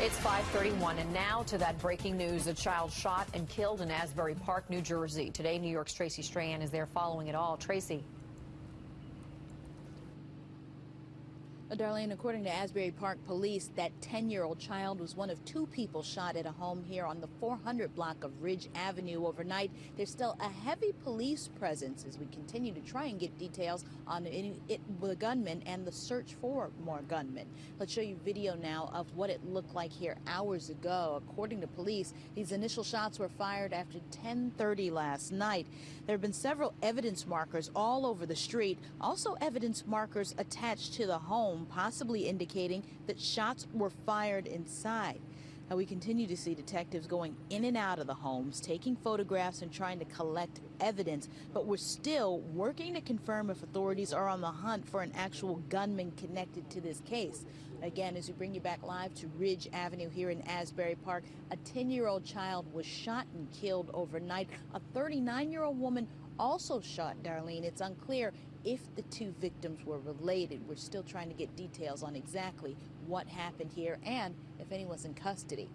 It's 531 and now to that breaking news. A child shot and killed in Asbury Park, New Jersey. Today, New York's Tracie Strahan is there following it all. Tracie. Uh, Darlene, according to Asbury Park police, that 10-year-old child was one of two people shot at a home here on the 400 block of Ridge Avenue overnight. There's still a heavy police presence as we continue to try and get details on the gunman and the search for more gunmen. Let's show you video now of what it looked like here hours ago. According to police, these initial shots were fired after 10:30 last night. There have been several evidence markers all over the street, also evidence markers attached to the home home, possibly indicating that shots were fired inside. Now, we continue to see detectives going in and out of the homes, taking photographs and trying to collect evidence, but we're still working to confirm if authorities are on the hunt for an actual gunman connected to this case. Again, as we bring you back live to Ridge Avenue here in Asbury Park, a 10-year-old child was shot and killed overnight. A 39-year-old woman also shot Darlene. It's unclear if the two victims were related. We're still trying to get details on exactly what happened here and if anyone's in custody.